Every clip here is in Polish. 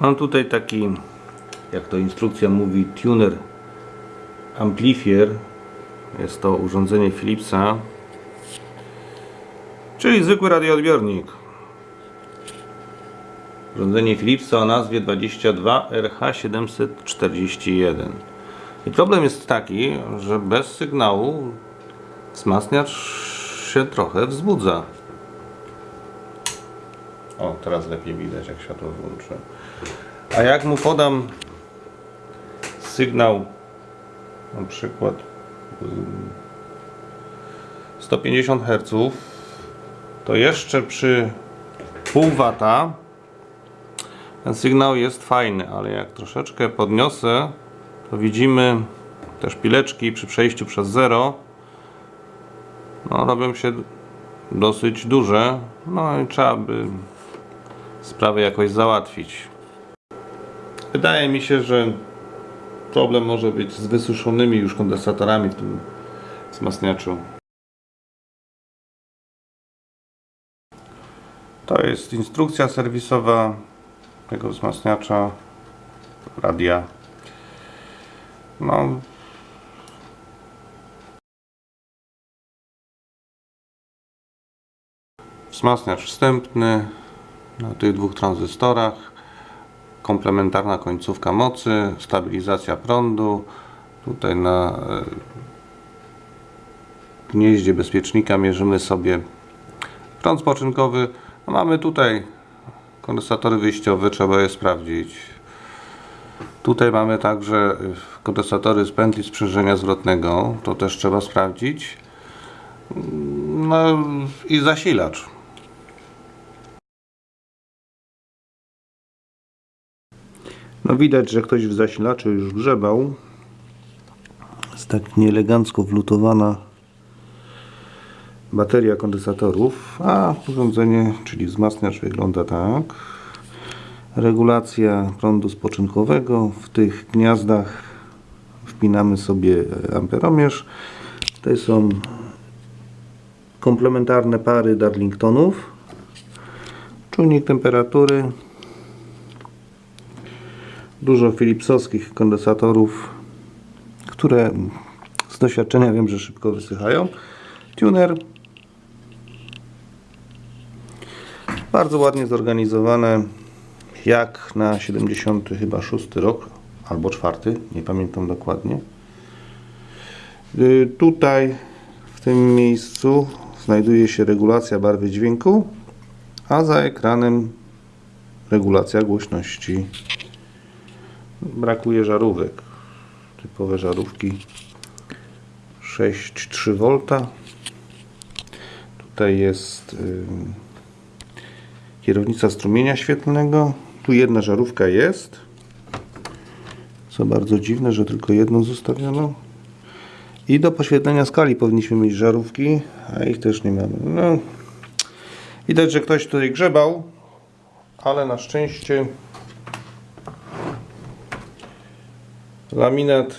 Mam tutaj taki, jak to instrukcja mówi, tuner amplifier. Jest to urządzenie Philipsa, czyli zwykły radioodbiornik. Urządzenie Philipsa o nazwie 22RH741. I problem jest taki, że bez sygnału wzmacniacz się trochę wzbudza. O, teraz lepiej widać, jak światło włączę. A jak mu podam sygnał, na przykład ym, 150 Hz, to jeszcze przy pół wata ten sygnał jest fajny, ale jak troszeczkę podniosę, to widzimy te szpileczki przy przejściu przez zero no, robią się dosyć duże, no i trzeba by sprawę jakoś załatwić. Wydaje mi się, że problem może być z wysuszonymi już kondensatorami w tym wzmacniaczu. To jest instrukcja serwisowa tego wzmacniacza radia. No, wzmacniacz wstępny na tych dwóch tranzystorach komplementarna końcówka mocy stabilizacja prądu tutaj na e, gnieździe bezpiecznika mierzymy sobie prąd spoczynkowy. Mamy tutaj kondensatory wyjściowe trzeba je sprawdzić. Tutaj mamy także e, kondensatory z pętli sprzężenia zwrotnego to też trzeba sprawdzić. No i zasilacz No widać, że ktoś w zasilaczu już grzebał. Jest tak nieelegancko wlutowana bateria kondensatorów, a urządzenie, czyli wzmacniacz wygląda tak. Regulacja prądu spoczynkowego. W tych gniazdach wpinamy sobie amperomierz. Tutaj są komplementarne pary Darlingtonów. Czujnik temperatury dużo philipsowskich kondensatorów, które z doświadczenia wiem, że szybko wysychają. Tuner bardzo ładnie zorganizowane jak na 70 chyba 6 rok albo 4, nie pamiętam dokładnie. Y, tutaj w tym miejscu znajduje się regulacja barwy dźwięku, a za ekranem regulacja głośności brakuje żarówek. Typowe żarówki. 6,3 V tutaj jest kierownica strumienia świetlnego. Tu jedna żarówka jest. Co bardzo dziwne, że tylko jedną zostawiono. I do poświetlenia skali powinniśmy mieć żarówki a ich też nie mamy. No, widać, że ktoś tutaj grzebał ale na szczęście Laminat,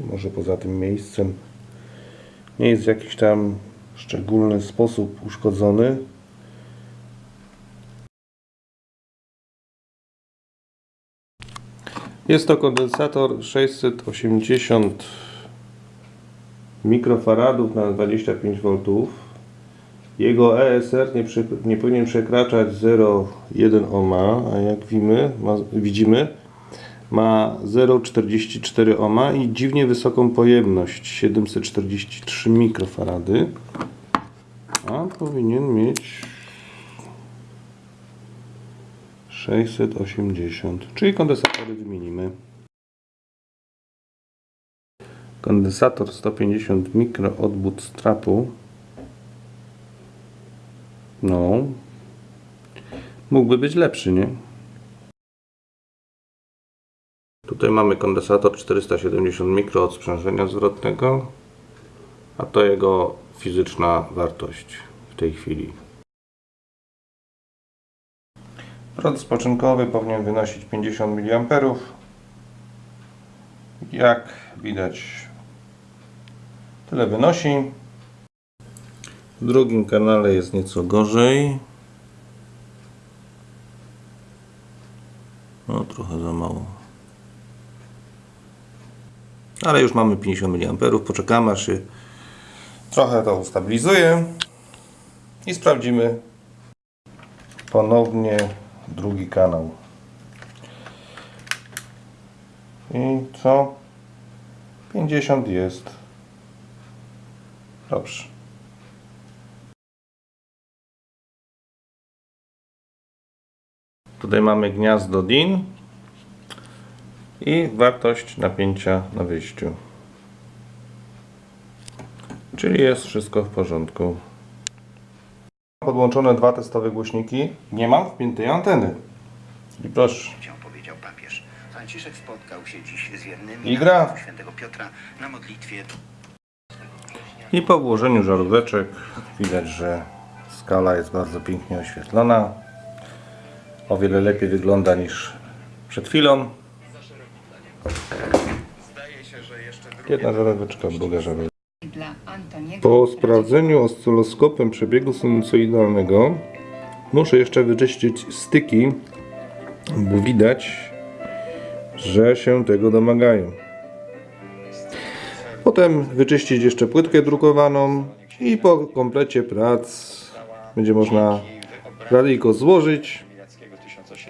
może poza tym miejscem, nie jest w jakiś tam szczególny sposób uszkodzony. Jest to kondensator 680 mikrofaradów na 25 V. Jego ESR nie, nie powinien przekraczać 0,1 ohma, a jak ma, widzimy ma 0,44 ohma i dziwnie wysoką pojemność 743 mikrofarady. A powinien mieć 680 czyli kondensatory wymienimy kondensator 150 mikro od bootstrapu no. Mógłby być lepszy, nie? Tutaj mamy kondensator 470 mikro od sprzężenia zwrotnego, a to jego fizyczna wartość w tej chwili. Prąd spoczynkowy powinien wynosić 50 mA. Jak widać, tyle wynosi. W drugim kanale jest nieco gorzej. Ale już mamy 50 mA. Poczekamy aż się trochę to ustabilizuje. I sprawdzimy ponownie drugi kanał. I co? 50 jest. Dobrze. Tutaj mamy gniazdo DIN i wartość napięcia na wyjściu. Czyli jest wszystko w porządku. Podłączone dwa testowe głośniki. Nie mam wpiętej anteny. I proszę. Powiedział papież. Franciszek spotkał się dziś z wiernymi I gra. świętego Piotra na modlitwie. I po włożeniu żaróweczek widać, że skala jest bardzo pięknie oświetlona. O wiele lepiej wygląda niż przed chwilą. Jedna żaróweczka, Antoniego Po sprawdzeniu oscyloskopem przebiegu sinusoidalnego muszę jeszcze wyczyścić styki, bo widać, że się tego domagają. Potem wyczyścić jeszcze płytkę drukowaną i po komplecie prac będzie można radyjko złożyć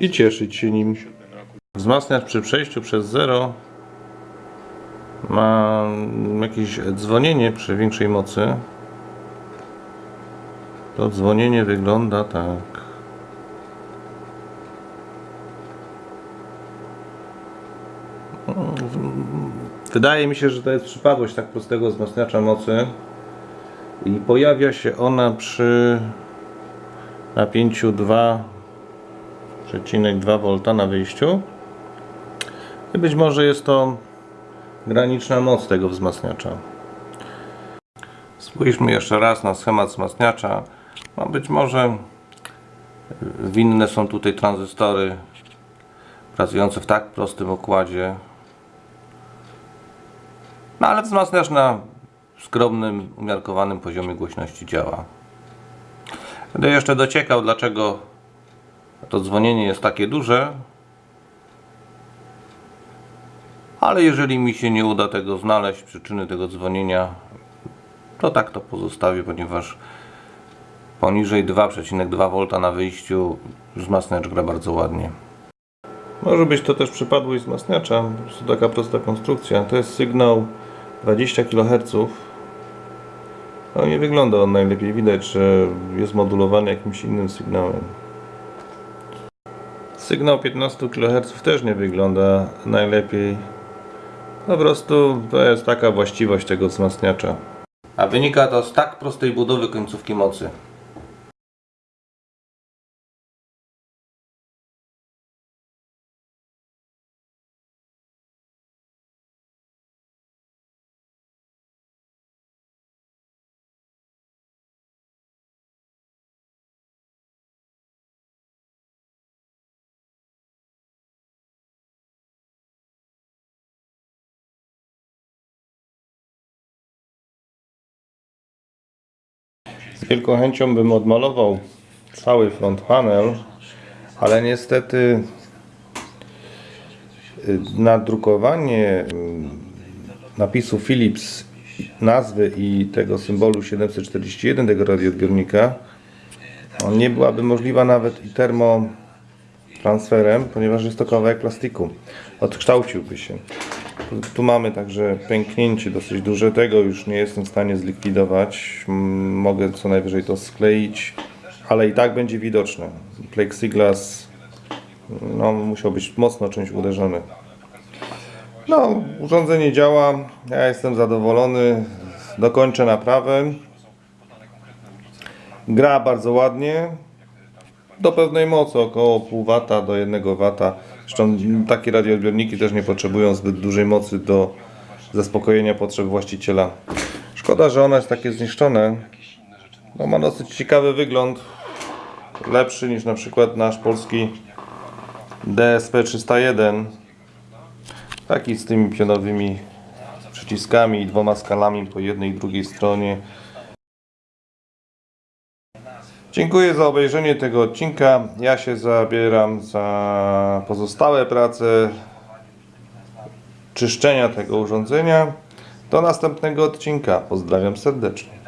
i cieszyć się nim. Wzmacniacz przy przejściu przez zero ma jakieś dzwonienie przy większej mocy. To dzwonienie wygląda tak. Wydaje mi się, że to jest przypadłość tak prostego wzmacniacza mocy i pojawia się ona przy napięciu 2,2 V na wyjściu. I być może jest to graniczna moc tego wzmacniacza. Spójrzmy jeszcze raz na schemat wzmacniacza. No być może winne są tutaj tranzystory pracujące w tak prostym okładzie. No ale wzmacniacz na skromnym, umiarkowanym poziomie głośności działa. Będę jeszcze dociekał, dlaczego to dzwonienie jest takie duże. Ale jeżeli mi się nie uda tego znaleźć, przyczyny tego dzwonienia, to tak to pozostawię, ponieważ poniżej 2,2 V na wyjściu wzmacniacz gra bardzo ładnie. Może być to też przypadłość wzmacniacza, prostu taka prosta konstrukcja. To jest sygnał 20 kHz. No nie wygląda on najlepiej, widać, że jest modulowany jakimś innym sygnałem. Sygnał 15 kHz też nie wygląda najlepiej. Po prostu to jest taka właściwość tego wzmacniacza. A wynika to z tak prostej budowy końcówki mocy. Z wielką chęcią bym odmalował cały front panel, ale niestety y, nadrukowanie y, napisu Philips, nazwy i tego symbolu 741 tego radioodbiornika on nie byłaby możliwa nawet i termotransferem, ponieważ jest to kawałek plastiku. Odkształciłby się. Tu mamy także pęknięcie dosyć duże, tego już nie jestem w stanie zlikwidować. Mogę co najwyżej to skleić, ale i tak będzie widoczne. Plexiglas no, musiał być mocno czymś uderzony. No, urządzenie działa, ja jestem zadowolony, dokończę naprawę. Gra bardzo ładnie, do pewnej mocy, około pół wata do 1 wata. Zresztą takie radioodbiorniki też nie potrzebują zbyt dużej mocy do zaspokojenia potrzeb właściciela. Szkoda, że ono jest takie zniszczone. No, ma dosyć ciekawy wygląd. Lepszy niż na przykład nasz polski DSP 301. Taki z tymi pionowymi przyciskami i dwoma skalami po jednej i drugiej stronie. Dziękuję za obejrzenie tego odcinka. Ja się zabieram za pozostałe prace. czyszczenia tego urządzenia. Do następnego odcinka. Pozdrawiam serdecznie.